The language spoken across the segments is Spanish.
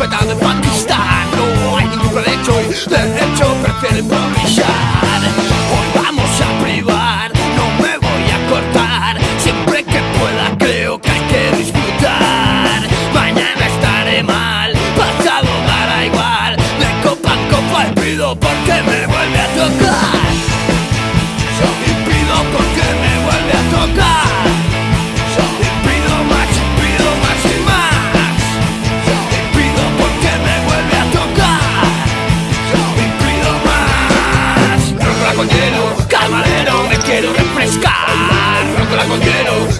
de Pakistán No hay ningún derecho y de hecho prefiero improvisar Hoy vamos a privar, no me voy a cortar. Siempre que pueda creo que hay que disfrutar. Mañana estaré mal, pasado dará igual. De copa en copa y pido porque me vuelve a tocar. Yo me pido porque me vuelve a tocar.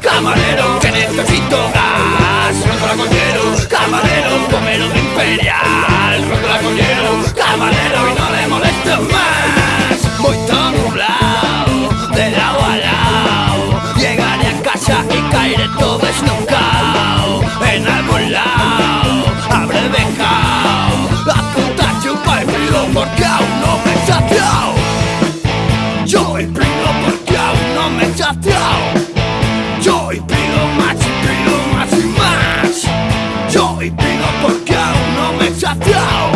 Camarero, que necesito gas. Rótola con hielo, camarero, pomelo de imperial. Rótola con hielo, camarero, y no le molesto más. Voy todo nublado, de lado a lado. Llegaré a casa y caeré todo desnucado. En algún lado habré dejado la puta chupa y frío porque aún no me he. Yo y pido porque aún no me he. No saciado.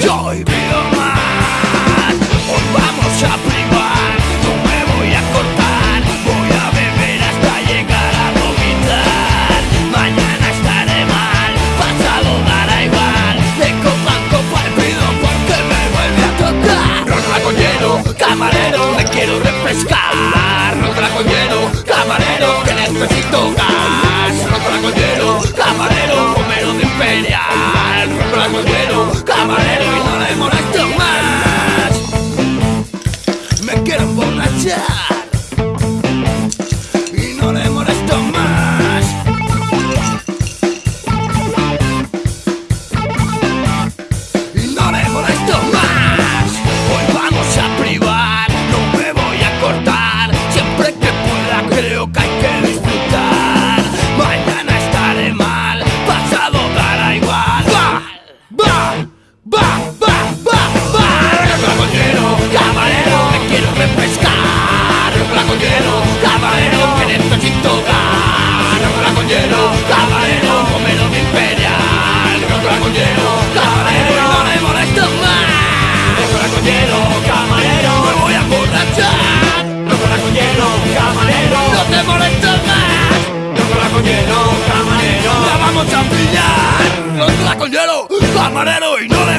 Yo y pido más. Hoy vamos a privar, no me voy a cortar. Voy a beber hasta llegar a vomitar. Mañana estaré mal, pasado dará igual. De copa en copa y pido porque me vuelve a tocar. Rótala con hielo, camarero, me quiero refrescar. Rótala con hielo, camarero, que necesito camarero, necesito gas. Rótala con hielo, camarero, pomelo de imperial. Rótala con hielo, camarero, no le molesto más. Rótala con hielo, camarero, me voy a emborrachar. Rótala con hielo, camarero, no te molesto más. Rótala con hielo, camarero, la vamos a pillar. Rótala con hielo, camarero, y no